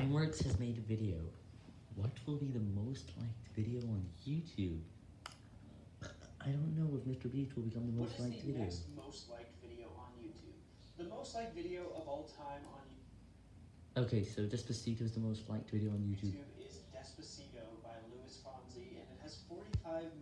Dimeworks has made a video. What will be the most liked video on YouTube? I don't know if MrBeast will become the most liked the video. next most liked video on YouTube? The most liked video of all time on YouTube. Okay, so Despacito is the most liked video on YouTube. YouTube is Despacito by Luis Fonsi, and it has 45 million.